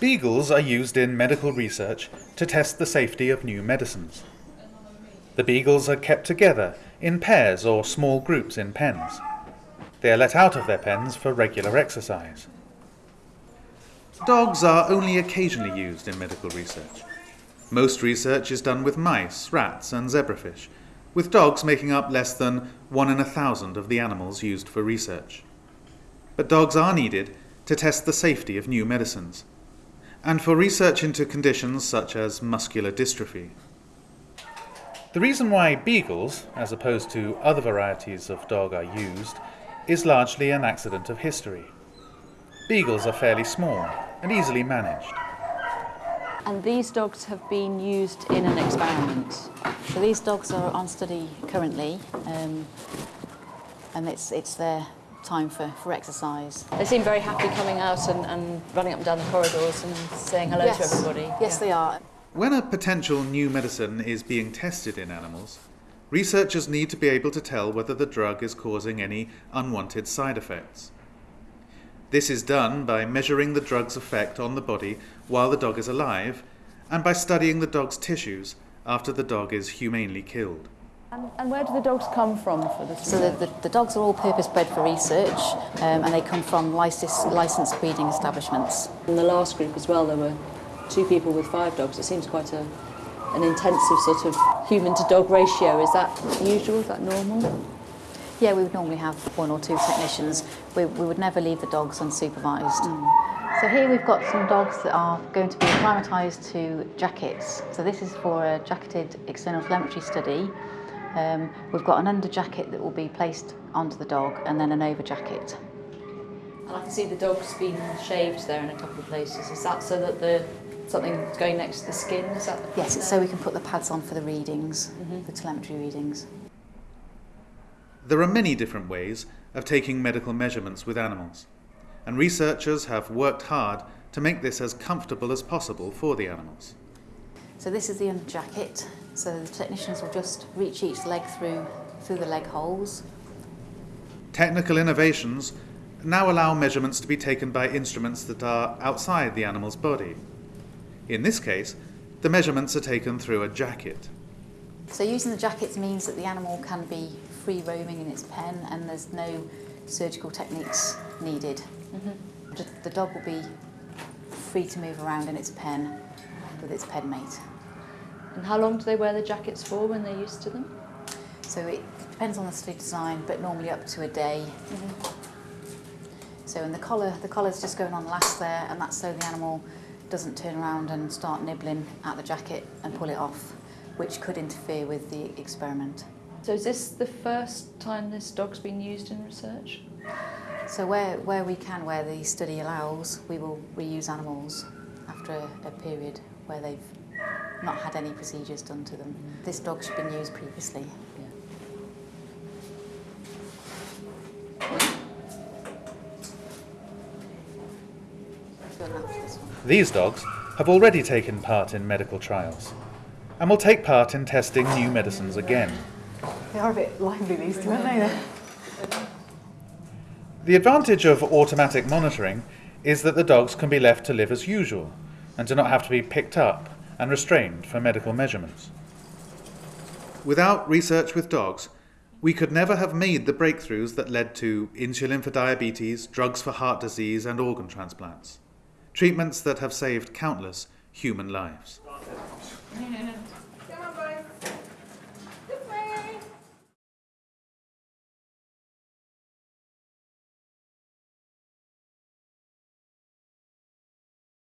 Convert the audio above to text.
Beagles are used in medical research to test the safety of new medicines. The beagles are kept together in pairs or small groups in pens. They are let out of their pens for regular exercise. Dogs are only occasionally used in medical research. Most research is done with mice, rats, and zebrafish, with dogs making up less than one in a thousand of the animals used for research. But dogs are needed to test the safety of new medicines, and for research into conditions such as muscular dystrophy. The reason why beagles, as opposed to other varieties of dog, are used is largely an accident of history. Beagles are fairly small and easily managed. And these dogs have been used in an experiment. So these dogs are on study currently, um, and it's, it's their time for, for exercise. They seem very happy coming out and, and running up and down the corridors and saying hello to everybody. Yes, Yeah. they are. When a potential new medicine is being tested in animals, researchers need to be able to tell whether the drug is causing any unwanted side effects. This is done by measuring the drug's effect on the body while the dog is alive and by studying the dog's tissues after the dog is humanely killed. And, and where do the dogs come from for this? So the, the, the dogs are all purpose-bred for research, um, and they come from license, licensed breeding establishments. In the last group as well, there were two people with five dogs. It seems quite a, an intensive sort of human to dog ratio. Is that usual? Is that normal? Yeah, we would normally have one or two technicians. We, we would never leave the dogs unsupervised. So here we've got some dogs that are going to be acclimatised to jackets. So this is for a jacketed external telemetry study. Um, we've got an under jacket that will be placed onto the dog and then an over jacket. And I can see the dog's been shaved there in a couple of places. Is that so that the something's going next to the skin? Is that the Yes, it's so we can put the pads on for the readings, Mhm. the telemetry readings. There are many different ways of taking medical measurements with animals, and researchers have worked hard to make this as comfortable as possible for the animals. So this is the under jacket. So the technicians will just reach each leg through through the leg holes. Technical innovations now allow measurements to be taken by instruments that are outside the animal's body. In this case, the measurements are taken through a jacket. So using the jackets means that the animal can be free roaming in its pen and there's no surgical techniques needed. Mm-hmm. The, the dog will be free to move around in its pen with its pen mate. And how long do they wear the jackets for when they're used to them? So it depends on the study design, but normally up to a day. Mm-hmm. So in the collar, the collar's just going on last there, and that's so the animal doesn't turn around and start nibbling at the jacket and pull it off, which could interfere with the experiment. So is this the first time this dog's been used in research? So where, where we can, where the study allows, we will reuse animals after a, a period where they've not had any procedures done to them. This dog's been used previously. Going after this one. These dogs have already taken part in medical trials and will take part in testing new medicines again. They are a bit lively, these two, aren't they? The advantage of automatic monitoring is that the dogs can be left to live as usual and do not have to be picked up and restrained for medical measurements. Without research with dogs, we could never have made the breakthroughs that led to insulin for diabetes, drugs for heart disease, and organ transplants. Treatments that have saved countless human lives.